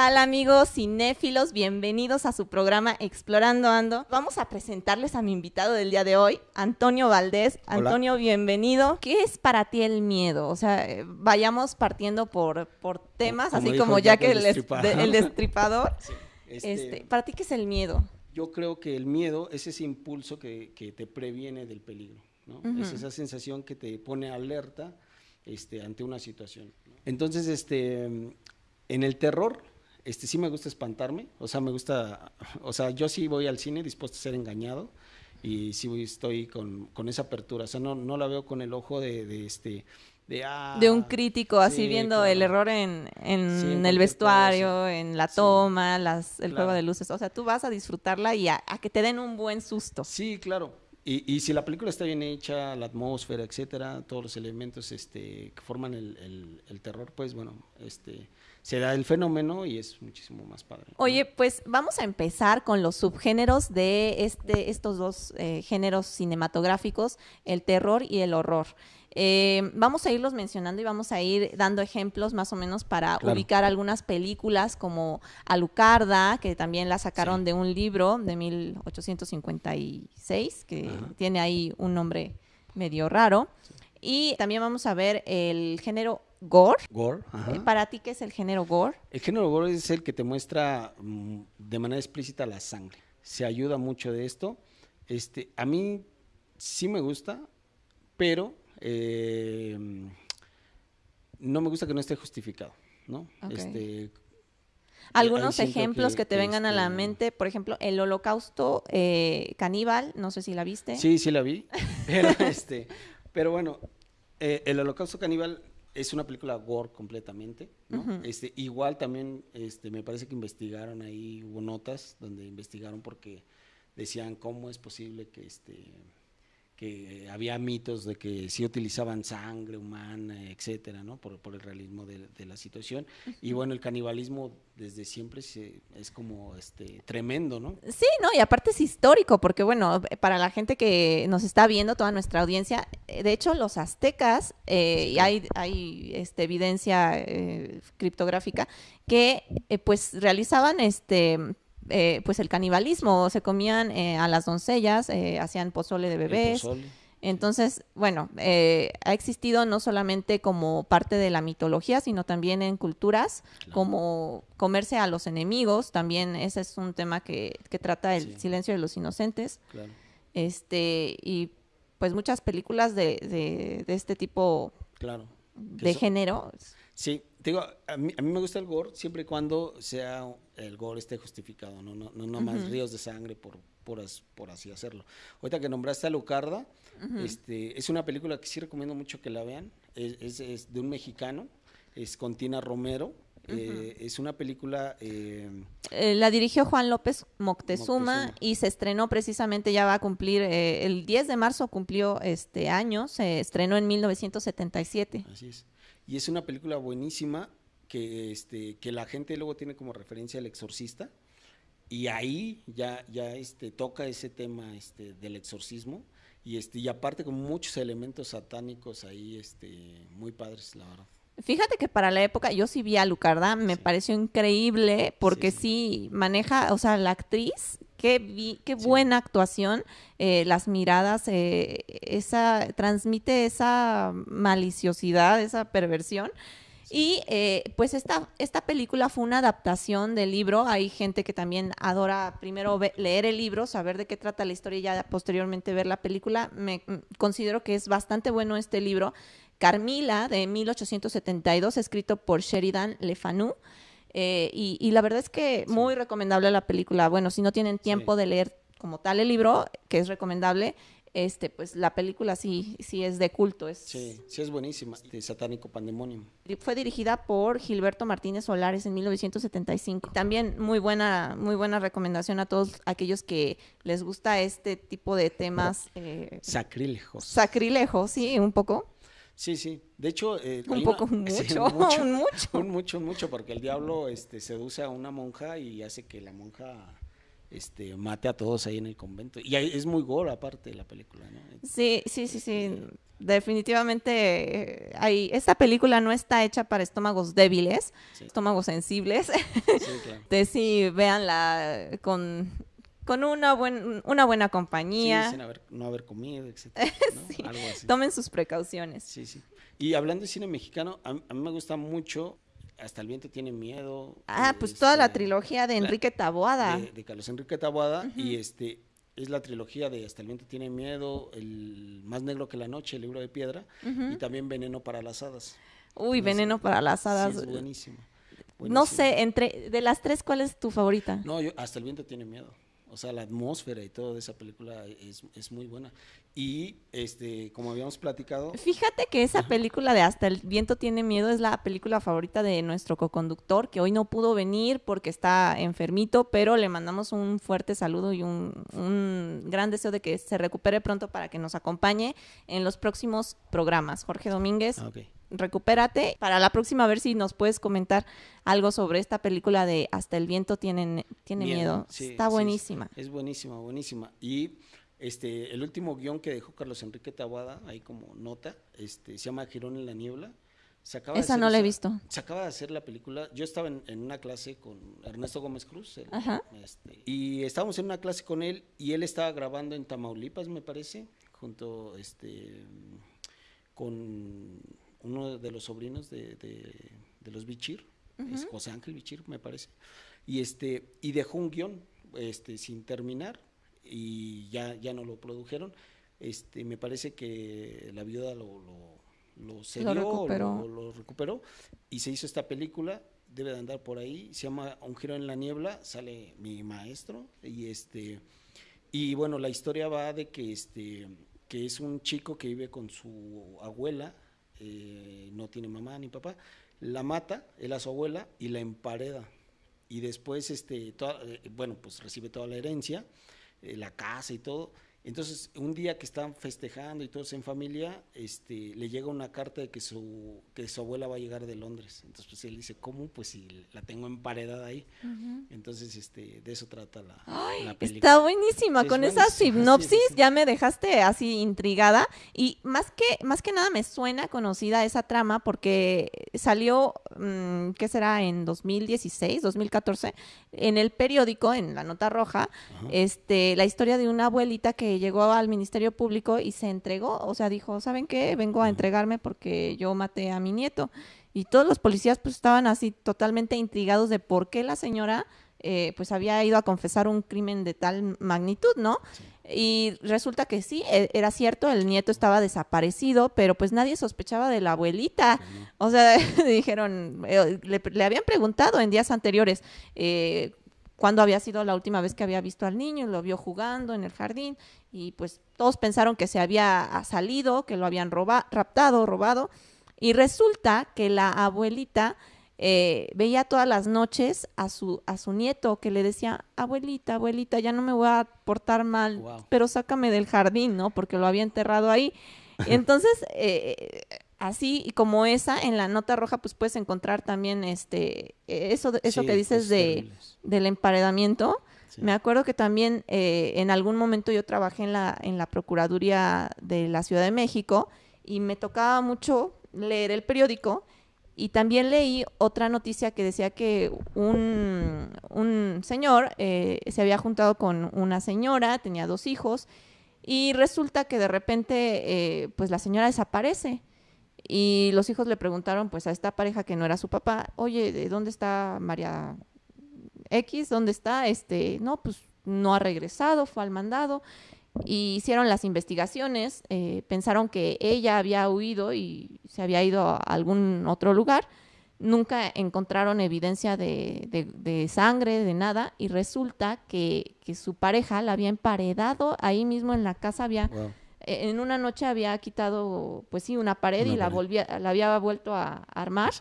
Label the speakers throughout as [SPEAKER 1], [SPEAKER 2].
[SPEAKER 1] tal amigos cinéfilos? Bienvenidos a su programa Explorando Ando. Vamos a presentarles a mi invitado del día de hoy, Antonio Valdés. Antonio, bienvenido. ¿Qué es para ti el miedo? O sea, eh, vayamos partiendo por, por temas, así como ya que el, destripador. Este, este, ¿Para ti qué es el miedo?
[SPEAKER 2] Yo creo que el miedo es ese impulso que, te previene del peligro. ¿no? Es esa sensación que te pone alerta este, ante una situación. Entonces, este, en el terror, este, sí me gusta espantarme, o sea, me gusta, o sea, yo sí voy al cine dispuesto a ser engañado y sí estoy con, con esa apertura, o sea, no, no la veo con el ojo de, de este...
[SPEAKER 1] De, ah, de, un crítico así viendo el error en, en, el vestuario, en la toma, las, el juego de luces. O sea, tú vas a disfrutarla y a, que te den un buen susto.
[SPEAKER 2] Sí, claro. Y, y, si la película está bien hecha, la atmósfera, etcétera, todos los elementos este, que forman el, terror, pues bueno, este, se da el fenómeno y es muchísimo más padre.
[SPEAKER 1] Oye, pues vamos a empezar con los subgéneros de este, estos dos eh, géneros cinematográficos, el terror y el horror. Eh, vamos a irlos mencionando y vamos a ir dando ejemplos más o menos para ubicar algunas películas como Alucarda, que también la sacaron de un libro de 1856, que tiene ahí un nombre medio raro. Y también vamos a ver el género gore.
[SPEAKER 2] Gore,
[SPEAKER 1] eh, ¿Para ti qué es el género gore?
[SPEAKER 2] El género gore es el que te muestra mm, de manera explícita la sangre. Se ayuda mucho de esto. Este, a mí sí me gusta, pero eh, no me gusta que no esté justificado, ¿no? Este,
[SPEAKER 1] algunos ejemplos que, te vengan a la este mente, por ejemplo, el holocausto eh, caníbal, no sé si la viste.
[SPEAKER 2] Sí, sí la vi, pero, este, pero bueno, el holocausto caníbal es una película gore completamente, ¿no? este, igual también este, me parece que investigaron ahí, hubo notas donde investigaron porque decían cómo es posible que este que había mitos de que sí utilizaban sangre humana, etcétera, ¿no? Por, el realismo de, la situación. Y bueno, el canibalismo desde siempre es como este tremendo, ¿no?
[SPEAKER 1] Sí, no, y aparte es histórico, porque bueno, para la gente que nos está viendo, toda nuestra audiencia, eh, de hecho los aztecas, eh, y hay, hay este, evidencia eh, criptográfica, que pues realizaban este eh, pues el canibalismo, se comían eh, a las doncellas, eh, hacían pozole de bebés. Entonces, bueno, ha existido no solamente como parte de la mitología, sino también en culturas, como comerse a los enemigos, también ese es un tema que, trata el silencio de los inocentes. Este, y pues muchas películas de, de, este tipo
[SPEAKER 2] claro.
[SPEAKER 1] de género.
[SPEAKER 2] Sí, digo, a mí, a mí me gusta el gore siempre y cuando sea el gore esté justificado, no, no, no, más ríos de sangre por, por, por, así hacerlo. Ahorita que nombraste a Lucarda, este, es una película que sí recomiendo mucho que la vean, es, es, de un mexicano, es con Tina Romero, eh, es una película...
[SPEAKER 1] Eh, eh, la dirigió Juan López Moctezuma, y se estrenó precisamente, ya va a cumplir, el 10 de marzo cumplió este año, se estrenó en 1977.
[SPEAKER 2] Así es. Y es una película buenísima, que, este, que la gente luego tiene como referencia el exorcista y ahí ya, ya este, toca ese tema este, del exorcismo y, este, y aparte con muchos elementos satánicos ahí este, muy padres, la verdad.
[SPEAKER 1] Fíjate que para la época, yo sí vi a Lucarda, me pareció increíble porque sí. maneja, o sea, la actriz, qué, qué buena actuación, eh, las miradas, eh, esa, transmite esa maliciosidad, esa perversión y eh, pues esta, esta película fue una adaptación del libro. Hay gente que también adora primero leer el libro, saber de qué trata la historia y ya posteriormente ver la película. Me mm, considero que es bastante bueno este libro. Carmila, de 1872, escrito por Sheridan Le Fanu. Eh, y, la verdad es que muy recomendable la película. Bueno, si no tienen tiempo de leer como tal el libro, que es recomendable, este, pues la película sí, sí es de culto. Es,
[SPEAKER 2] sí, sí es buenísima, de Satánico Pandemonium.
[SPEAKER 1] Fue dirigida por Gilberto Martínez Solares en 1975. También muy buena, muy buena recomendación a todos aquellos que les gusta este tipo de temas.
[SPEAKER 2] Eh, sacrílegos.
[SPEAKER 1] Sacrílegos, sí, un poco.
[SPEAKER 2] Sí, sí. De hecho,
[SPEAKER 1] eh, un poco, mucho, un mucho, un mucho.
[SPEAKER 2] Un mucho, mucho, porque el diablo este, seduce a una monja y hace que la monja este, mate a todos ahí en el convento. Y es muy gore aparte de la película, ¿no?
[SPEAKER 1] Sí, sí, sí, sí. Definitivamente, hay, esta película no está hecha para estómagos débiles, estómagos sensibles. Sí, claro. de sí, véanla con con una, buen, una buena compañía.
[SPEAKER 2] Sí, sin haber, no haber comido, etc.
[SPEAKER 1] Algo así. Tomen sus precauciones.
[SPEAKER 2] Sí, sí. Y hablando de cine mexicano, a, mí me gusta mucho hasta el viento tiene miedo.
[SPEAKER 1] Ah, pues toda la este, trilogía de Enrique Taboada.
[SPEAKER 2] De, Carlos Enrique Taboada. Y este es la trilogía de Hasta el viento tiene miedo, El más negro que la noche, El libro de piedra. Y también Veneno para las hadas.
[SPEAKER 1] Uy, Veneno para las hadas.
[SPEAKER 2] Sí, es buenísimo,
[SPEAKER 1] No sé, entre de las tres, ¿cuál es tu favorita?
[SPEAKER 2] No, yo Hasta el viento tiene miedo. O sea, la atmósfera y todo de esa película es, es, muy buena. Y, este, como habíamos platicado...
[SPEAKER 1] Fíjate que esa película de Hasta el viento tiene miedo es la película favorita de nuestro coconductor, que hoy no pudo venir porque está enfermito, pero le mandamos un fuerte saludo y un, un gran deseo de que se recupere pronto para que nos acompañe en los próximos programas. Jorge Domínguez. Ah, recupérate. Para la próxima, a ver si nos puedes comentar algo sobre esta película de Hasta el viento tiene, tiene miedo. Está buenísima.
[SPEAKER 2] es buenísima, buenísima. Y este, el último guion que dejó Carlos Enrique Tabuada, ahí como nota, este, se llama Girón en la Niebla.
[SPEAKER 1] Se acaba esa no la he visto.
[SPEAKER 2] Se acaba de hacer la película. Yo estaba en, una clase con Ernesto Gómez Cruz. este, y estábamos en una clase con él y él estaba grabando en Tamaulipas, me parece, junto este, con uno de los sobrinos de, de, los Bichir, es José Ángel Bichir, me parece, y este y dejó un guion este, sin terminar y ya, ya no lo produjeron. Este, me parece que la viuda lo, lo, lo cedió, lo recuperó. Lo, recuperó y se hizo esta película, debe de andar por ahí, se llama Un giro en la niebla, sale mi maestro y este y bueno, la historia va de que este que es un chico que vive con su abuela eh, no tiene mamá ni papá, la mata, él a su abuela, y la empareda. Y después, este, eh, bueno, pues recibe toda la herencia, eh, la casa y todo, entonces, un día que están festejando y todos en familia, este, le llega una carta de que su, que su abuela va a llegar de Londres. Entonces, pues él dice, ¿cómo? Pues si la tengo emparedada ahí. Entonces, este, de eso trata la, película.
[SPEAKER 1] Está buenísima. Con esa sinopsis ya me dejaste así intrigada. Y más que, más que nada me suena conocida esa trama porque salió, mm, ¿qué será? En 2016, 2014, en el periódico, en la nota roja, este, la historia de una abuelita que llegó al Ministerio Público y se entregó, o sea, dijo, ¿saben qué? Vengo a entregarme porque yo maté a mi nieto. Y todos los policías pues estaban así totalmente intrigados de por qué la señora eh, pues había ido a confesar un crimen de tal magnitud, ¿no? Y resulta que sí, e, era cierto, el nieto estaba desaparecido, pero pues nadie sospechaba de la abuelita. O sea, dijeron, eh, le, habían preguntado en días anteriores, eh, cuándo había sido la última vez que había visto al niño, lo vio jugando en el jardín y pues todos pensaron que se había salido, que lo habían raptado, robado y resulta que la abuelita eh, veía todas las noches a su, a su nieto que le decía, abuelita, abuelita, ya no me voy a portar mal, pero sácame del jardín, ¿no? Porque lo había enterrado ahí. Entonces, eh, así y como esa, en la nota roja, pues puedes encontrar también este eso, eso que dices de, del emparedamiento. Me acuerdo que también eh, en algún momento yo trabajé en la, en la Procuraduría de la Ciudad de México y me tocaba mucho leer el periódico y también leí otra noticia que decía que un, un señor eh, se había juntado con una señora, tenía dos hijos, y resulta que de repente eh, pues la señora desaparece y los hijos le preguntaron pues a esta pareja que no era su papá, oye, ¿de dónde está María X? ¿Dónde está? Este, no, pues no ha regresado, fue al mandado. Y hicieron las investigaciones, eh, pensaron que ella había huido y se había ido a algún otro lugar. Nunca encontraron evidencia de, sangre, de nada, y resulta que, su pareja la había emparedado ahí mismo en la casa, había en una noche había quitado, pues sí, una pared y la volvía, la había vuelto a, armar.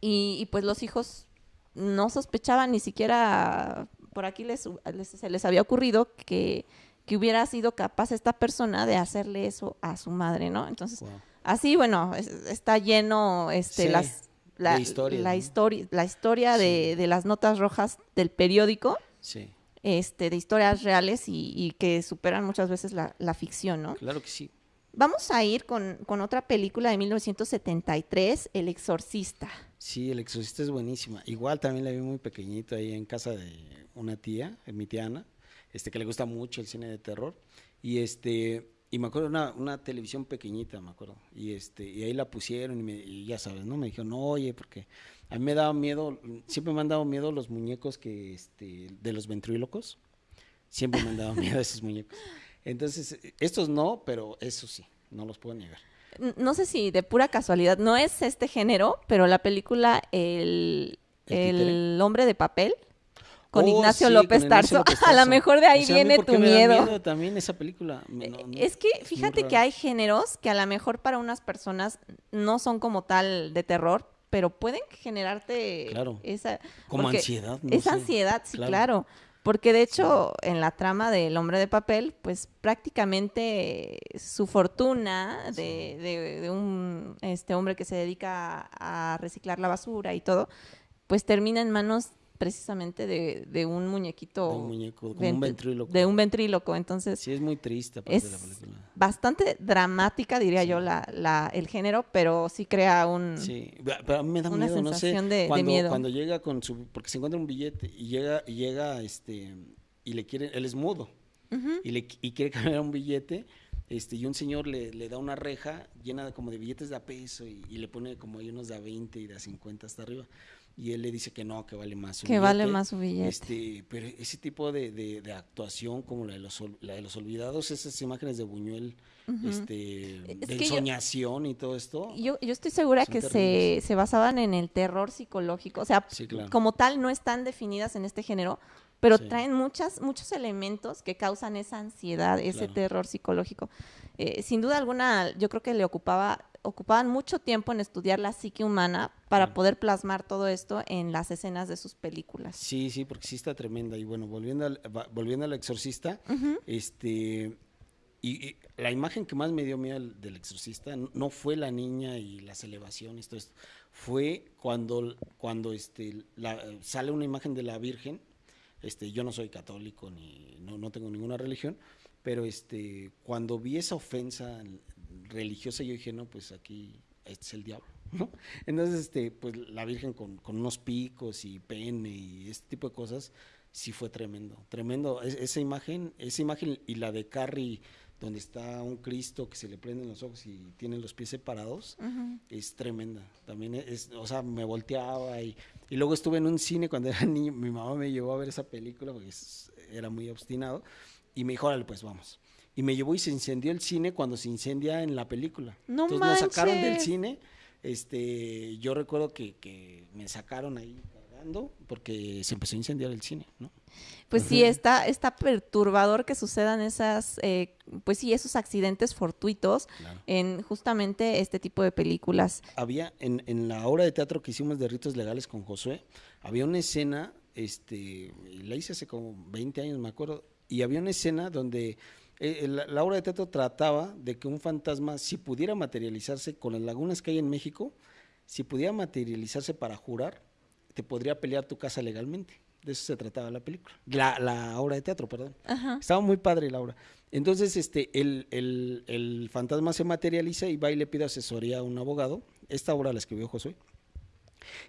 [SPEAKER 1] Y, pues los hijos no sospechaban ni siquiera, por aquí les, se les había ocurrido que, que, hubiera sido capaz esta persona de hacerle eso a su madre, ¿no? Entonces, así, bueno, está lleno este, las, la, historia, la, historia, la historia de, de, las notas rojas del periódico.
[SPEAKER 2] Sí
[SPEAKER 1] este, de historias reales y, que superan muchas veces la, ficción, ¿no?
[SPEAKER 2] Claro que sí.
[SPEAKER 1] Vamos a ir con, con, otra película de 1973, El Exorcista.
[SPEAKER 2] Sí, El Exorcista es buenísima. Igual también la vi muy pequeñito ahí en casa de una tía, mi tía Ana, este, que le gusta mucho el cine de terror. Y este, y me acuerdo una, una televisión pequeñita, me acuerdo. Y este, y ahí la pusieron y, me, y ya sabes, ¿no? Me dijeron, no, oye, porque a mí me daba miedo, siempre me han dado miedo los muñecos que, este, de los ventrílocos. Siempre me han dado miedo esos muñecos. Entonces, estos no, pero eso sí, no los puedo negar.
[SPEAKER 1] No sé si de pura casualidad, no es este género, pero la película El, ¿El, hombre de papel con oh, Ignacio López Tarso. A lo mejor de ahí viene tu miedo.
[SPEAKER 2] también esa película.
[SPEAKER 1] Eh, es que fíjate que hay géneros que a lo mejor para unas personas no son como tal de terror, pero pueden generarte esa
[SPEAKER 2] como ansiedad.
[SPEAKER 1] esa ansiedad, sí, claro. Porque de hecho, en la trama del hombre de papel, pues prácticamente su fortuna de, de, un este hombre que se dedica a reciclar la basura y todo, pues termina en manos precisamente de, de un muñequito.
[SPEAKER 2] De un muñeco, como un ventríloco.
[SPEAKER 1] De un ventríloco, entonces.
[SPEAKER 2] Sí, es muy triste. Es la película.
[SPEAKER 1] bastante dramática, diría yo, la, la, el género, pero sí crea un.
[SPEAKER 2] Sí, pero me da una miedo, sensación no sé, de, cuando, miedo. Cuando llega con su. Porque se encuentra un billete y llega, y llega este. Y le quiere. Él es mudo. y, le, y quiere cambiar un billete. Este, y un señor le, le, da una reja llena de, como de billetes de a peso y, y le pone como hay unos de a 20 y de a 50 hasta arriba y él le dice que no, que vale más
[SPEAKER 1] su que vale más su billete.
[SPEAKER 2] Este, pero ese tipo de, de, actuación como la de, los, la de los olvidados, esas imágenes de Buñuel, este, de ensoñación y todo esto.
[SPEAKER 1] Yo, yo estoy segura que se, se, basaban en el terror psicológico, o sea, como tal no están definidas en este género, pero traen muchas, muchos elementos que causan esa ansiedad, ese terror psicológico. Eh, sin duda alguna, yo creo que le ocupaba ocupaban mucho tiempo en estudiar la psique humana para poder plasmar todo esto en las escenas de sus películas.
[SPEAKER 2] Sí, sí, porque sí está tremenda. Y bueno, volviendo al, volviendo al exorcista, este y, la imagen que más me dio miedo del exorcista no fue la niña y las elevaciones, todo esto, fue cuando, cuando este, sale una imagen de la Virgen. Este, yo no soy católico ni no, no tengo ninguna religión, pero este, cuando vi esa ofensa religiosa, yo dije, no, pues aquí este es el diablo, ¿no? Entonces, este, pues la Virgen con, unos picos y pene y este tipo de cosas, sí fue tremendo, tremendo. esa imagen, esa imagen y la de Carrie, donde está un Cristo que se le prenden los ojos y tiene los pies separados, es tremenda. También es, o sea, me volteaba y, y luego estuve en un cine cuando era niño, mi mamá me llevó a ver esa película porque era muy obstinado y me dijo, órale, pues vamos y me llevó y se incendió el cine cuando se incendia en la película.
[SPEAKER 1] No
[SPEAKER 2] Entonces
[SPEAKER 1] manches.
[SPEAKER 2] nos sacaron del cine. Este, yo recuerdo que, que me sacaron ahí cargando porque se empezó a incendiar el cine, ¿no?
[SPEAKER 1] Pues sí, está, está perturbador que sucedan esas, eh, pues sí, esos accidentes fortuitos en justamente este tipo de películas.
[SPEAKER 2] Había, en, en la obra de teatro que hicimos de ritos legales con Josué, había una escena, este, la hice hace como 20 años, me acuerdo, y había una escena donde eh, la, obra de teatro trataba de que un fantasma, si pudiera materializarse con las lagunas que hay en México, si pudiera materializarse para jurar, te podría pelear tu casa legalmente. De eso se trataba la película. La, la obra de teatro, perdón. Estaba muy padre la obra. Entonces, este, el, el, el, fantasma se materializa y va y le pide asesoría a un abogado. Esta obra la escribió Josué.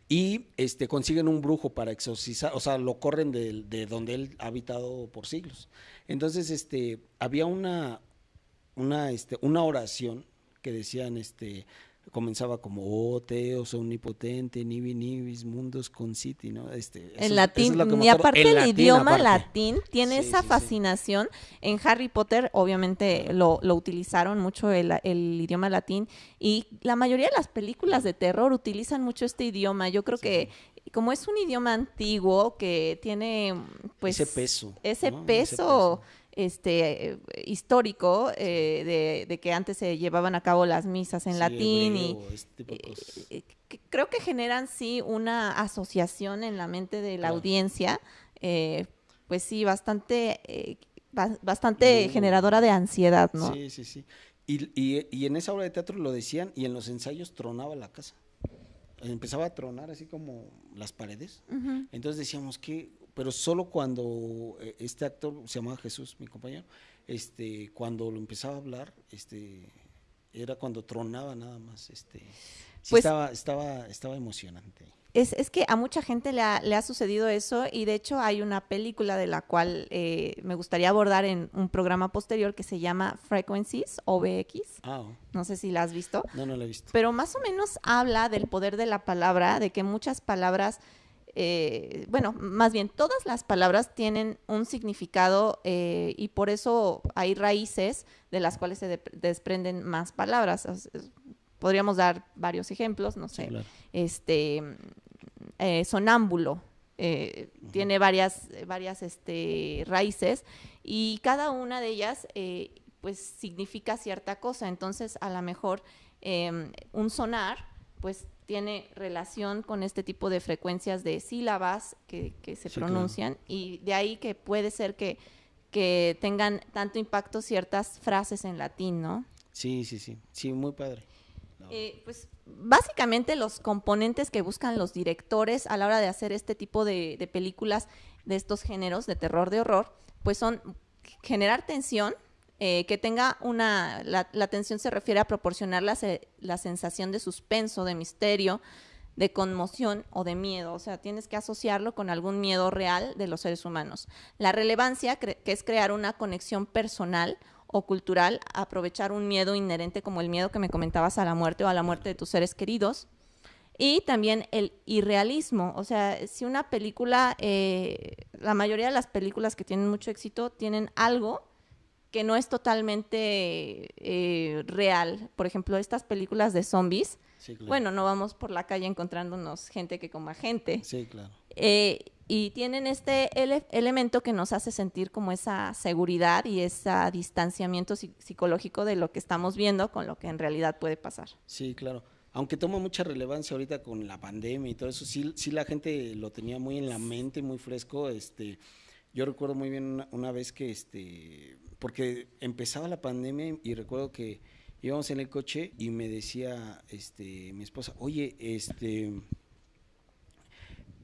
[SPEAKER 2] Y este, consiguen un brujo para exorcizar, o sea, lo corren de, de donde él ha habitado por siglos. Entonces, este, había una, una, este, una oración que decían, este, comenzaba como oh Teos omnipotente nibi nibis mundos conciti no este
[SPEAKER 1] en latín y aparte el idioma latín tiene esa fascinación. En Harry Potter obviamente lo, lo utilizaron mucho el, el, idioma latín y la mayoría de las películas de terror utilizan mucho este idioma. Yo creo que como es un idioma antiguo que tiene pues
[SPEAKER 2] ese peso
[SPEAKER 1] ese, peso, este histórico eh, de, que antes se llevaban a cabo las misas en latín y este eh, eh, creo que generan sí una asociación en la mente de la audiencia pues sí bastante bastante generadora de ansiedad no
[SPEAKER 2] sí sí sí. Y, y, y en esa obra de teatro lo decían y en los ensayos tronaba la casa. Empezaba a tronar así como las paredes. Entonces decíamos que, pero solo cuando eh, este actor se llamaba Jesús, mi compañero, este, cuando lo empezaba a hablar, este, era cuando tronaba nada más, este, pues estaba, estaba, estaba emocionante.
[SPEAKER 1] Es, es, que a mucha gente le ha, le ha, sucedido eso y de hecho hay una película de la cual eh, me gustaría abordar en un programa posterior que se llama Frequencies, OBX. Ah, oh. No sé si la has visto.
[SPEAKER 2] No, no la he visto.
[SPEAKER 1] Pero más o menos habla del poder de la palabra, de que muchas palabras eh, bueno, más bien todas las palabras tienen un significado eh, y por eso hay raíces de las cuales se desprenden más palabras. podríamos dar varios ejemplos, no sé, este, eh, sonámbulo. Tiene varias, varias este, raíces y cada una de ellas pues significa cierta cosa. Entonces, a lo mejor em, un sonar, pues tiene relación con este tipo de frecuencias de sílabas que, se pronuncian y de ahí que puede ser que, que tengan tanto impacto ciertas frases en latín, ¿no?
[SPEAKER 2] Sí, sí, sí, sí, muy padre.
[SPEAKER 1] Eh, pues básicamente los componentes que buscan los directores a la hora de hacer este tipo de, de películas de estos géneros de terror, de horror, pues son generar tensión, eh, que tenga una, la, la, tensión se refiere a proporcionar la, la, sensación de suspenso, de misterio, de conmoción o de miedo. O sea, tienes que asociarlo con algún miedo real de los seres humanos. La relevancia, que es crear una conexión personal o cultural, aprovechar un miedo inherente como el miedo que me comentabas a la muerte o a la muerte de tus seres queridos. Y también el irrealismo, o sea, si una película, eh, la mayoría de las películas que tienen mucho éxito tienen algo que no es totalmente eh, real. Por ejemplo, estas películas de zombies, bueno, no vamos por la calle encontrándonos gente que coma gente.
[SPEAKER 2] Sí, claro.
[SPEAKER 1] Eh, y tienen este elemento que nos hace sentir como esa seguridad y ese distanciamiento psicológico de lo que estamos viendo con lo que en realidad puede pasar.
[SPEAKER 2] Sí, claro. Aunque toma mucha relevancia ahorita con la pandemia y todo eso, sí, sí la gente lo tenía muy en la mente, muy fresco. Este, yo recuerdo muy bien una vez que este porque empezaba la pandemia y recuerdo que íbamos en el coche y me decía este mi esposa, oye, este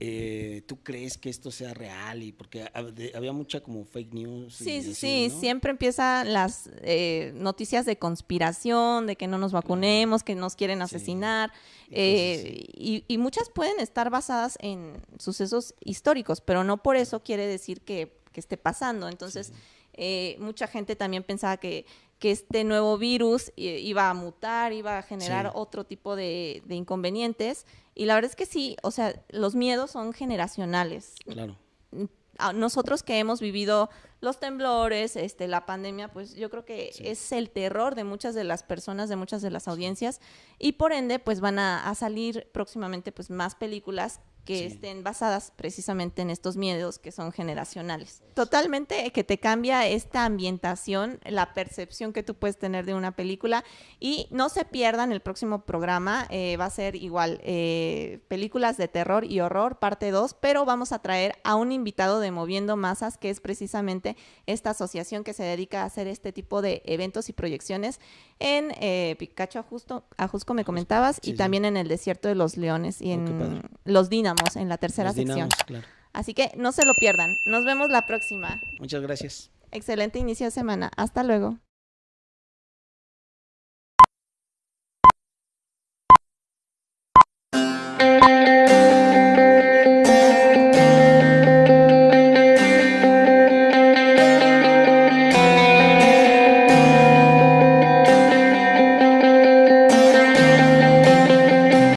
[SPEAKER 2] eh, ¿tú crees que esto sea real? Y porque había mucha como fake news.
[SPEAKER 1] Sí, sí, sí, siempre empiezan las eh, noticias de conspiración, de que no nos vacunemos, que nos quieren asesinar, eh, y, y, muchas pueden estar basadas en sucesos históricos, pero no por eso quiere decir que, que esté pasando. Entonces, eh, mucha gente también pensaba que, que este nuevo virus iba a mutar, iba a generar otro tipo de, inconvenientes. Y la verdad es que sí, o sea, los miedos son generacionales.
[SPEAKER 2] Claro.
[SPEAKER 1] Nosotros que hemos vivido los temblores, este, la pandemia, pues yo creo que es el terror de muchas de las personas, de muchas de las audiencias, y por ende, pues van a, a salir próximamente pues más películas que estén basadas precisamente en estos miedos que son generacionales. Totalmente que te cambia esta ambientación, la percepción que tú puedes tener de una película y no se pierdan el próximo programa, eh, va a ser igual eh, películas de terror y horror parte 2, pero vamos a traer a un invitado de Moviendo Masas que es precisamente esta asociación que se dedica a hacer este tipo de eventos y proyecciones en eh, Picacho Ajusco, Ajusco me comentabas y también en el Desierto de los Leones y oh, en Los En la tercera sección. Así que no se lo pierdan. Nos vemos la próxima.
[SPEAKER 2] Muchas gracias.
[SPEAKER 1] Excelente inicio de semana. Hasta luego.